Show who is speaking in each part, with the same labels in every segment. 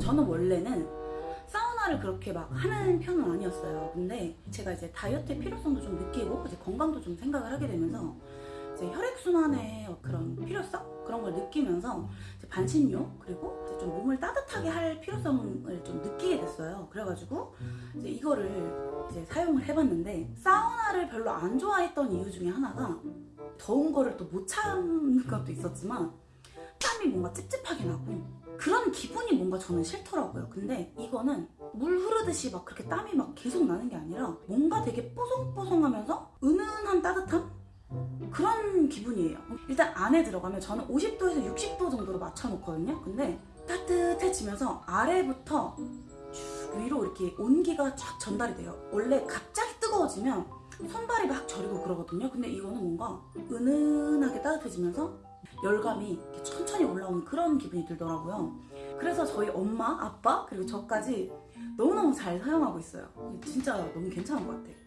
Speaker 1: 저는 원래는 사우나를 그렇게 막 하는 편은 아니었어요. 근데 제가 이제 다이어트의 필요성도 좀 느끼고 건강도 좀 생각을 하게 되면서 이제 혈액순환의 그런 필요성 그런 걸 느끼면서 반신욕 그리고 좀 몸을 따뜻하게 할 필요성을 좀 느끼게 됐어요. 그래가지고 이제 이거를 이제 사용을 해봤는데 사우나를 별로 안 좋아했던 이유 중에 하나가 더운 거를 또 못 참는 것도 있었지만 땀이 뭔가 찝찝하게 나고 그런 기분이 뭔가 저는 싫더라고요. 근데 이거는 물 흐르듯이 막 그렇게 땀이 막 계속 나는 게 아니라 뭔가 되게 뽀송뽀송하면서 기분이에요. 일단 안에 들어가면 저는 50도에서 60도 정도로 맞춰놓거든요. 근데 따뜻해지면서 아래부터 쭉 위로 이렇게 온기가 쫙 전달이 돼요. 원래 갑자기 뜨거워지면 손발이 막 저리고 그러거든요. 근데 이거는 뭔가 은은하게 따뜻해지면서 열감이 천천히 올라오는 그런 기분이 들더라고요. 그래서 저희 엄마, 아빠 그리고 저까지 너무너무 잘 사용하고 있어요. 진짜 너무 괜찮은 것 같아요.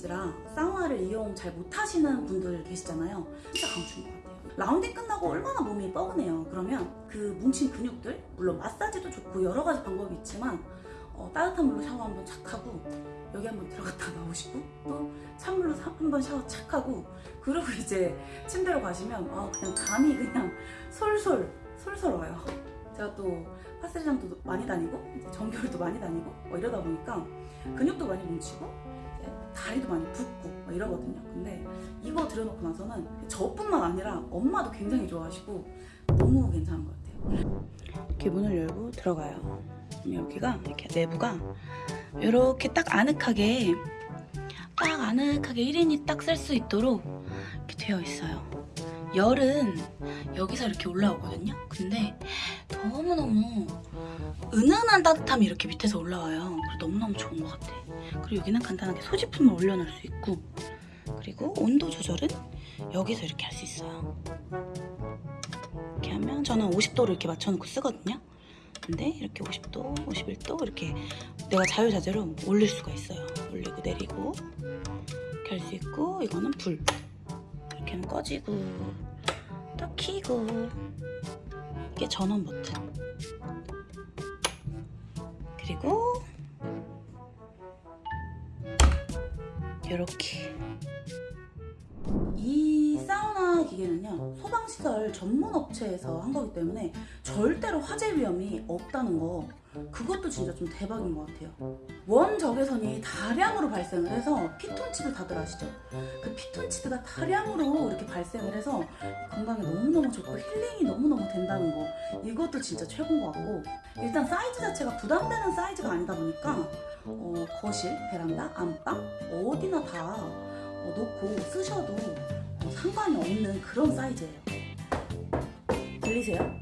Speaker 1: 시국인지라 사우나를 이용 잘 못하시는 분들 계시잖아요. 진짜 강추인 것 같아요. 라운딩 끝나고 얼마나 몸이 뻐근해요. 그러면 그 뭉친 근육들, 물론 마사지도 좋고 여러 가지 방법이 있지만 어, 따뜻한 물로 샤워 한번 착 하고 여기 한번 들어갔다 나오시고 또 찬물로 사- 한번 샤워 착 하고 그리고 이제 침대로 가시면 아, 그냥 잠이 그냥 솔솔 솔솔 와요. 제가 또 파스리장도 많이 다니고 이제 정교울도 많이 다니고 뭐 이러다 보니까 근육도 많이 뭉치고 다리도 많이 붓고 막 이러거든요. 근데 이거 들여놓고 나서는 저뿐만 아니라 엄마도 굉장히 좋아하시고 너무 괜찮은 것 같아요. 이렇게 문을 열고 들어가요. 여기가 이렇게 내부가 이렇게 딱 아늑하게 딱 아늑하게 1인이 딱 쓸 수 있도록 이렇게 되어 있어요. 열은 여기서 이렇게 올라오거든요. 근데 너무너무 은은한 따뜻함이 이렇게 밑에서 올라와요. 너무너무 좋은 것 같아. 그리고 여기는 간단하게 소지품을 올려놓을 수 있고 그리고 온도 조절은 여기서 이렇게 할 수 있어요. 이렇게 하면 저는 50도를 이렇게 맞춰놓고 쓰거든요. 근데 이렇게 50도, 51도 이렇게 내가 자유자재로 올릴 수가 있어요. 올리고 내리고 이렇게 할 수 있고 이거는 불 이렇게 꺼지고 또 켜고. 이게 전원 버튼. 그리고 이렇게 기계는요 소방시설 전문 업체에서 한 거기 때문에 절대로 화재 위험이 없다는 거 그것도 진짜 좀 대박인 것 같아요 원적외선이 다량으로 발생을 해서 피톤치드 다들 아시죠? 그 피톤치드가 다량으로 이렇게 발생을 해서 건강에 너무너무 좋고 힐링이 너무너무 된다는 거 이것도 진짜 최고인 것 같고 일단 사이즈 자체가 부담되는 사이즈가 아니다 보니까 어, 거실, 베란다, 안방 어디나 다 어, 놓고 쓰셔도 어, 상관이 없는 그런 사이즈예요. 들리세요?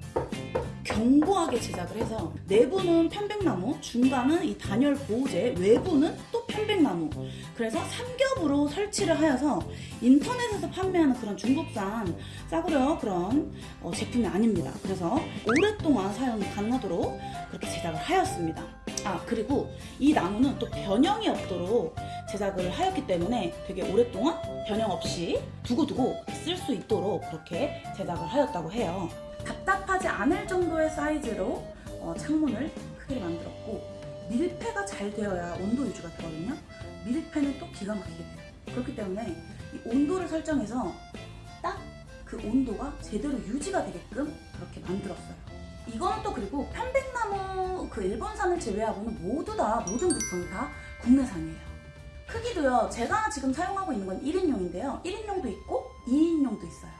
Speaker 1: 견고하게 제작을 해서 내부는 편백나무, 중간은 이 단열 보호제, 외부는 또 편백나무. 그래서 삼겹으로 설치를 하여서 인터넷에서 판매하는 그런 중국산 싸구려 그런 어, 제품이 아닙니다. 그래서 오랫동안 사용이 가능하도록 그렇게 제작을 하였습니다. 아 그리고 이 나무는 또 변형이 없도록 제작을 하였기 때문에 되게 오랫동안 변형 없이 두고두고 쓸 수 있도록 그렇게 제작을 하였다고 해요. 답답하지 않을 정도의 사이즈로 어, 창문을 크게 만들었고 밀폐가 잘 되어야 온도 유지가 되거든요. 밀폐는 또 기가 막히게 돼요. 그렇기 때문에 이 온도를 설정해서 딱 그 온도가 제대로 유지가 되게끔 그렇게 만들었어요. 이거는 또 그리고 편백나무 그 일본산을 제외하고는 모두 다 모든 부품이 다 국내산이에요. 크기도요. 제가 지금 사용하고 있는 건 1인용인데요. 1인용도 있고 2인용도 있어요.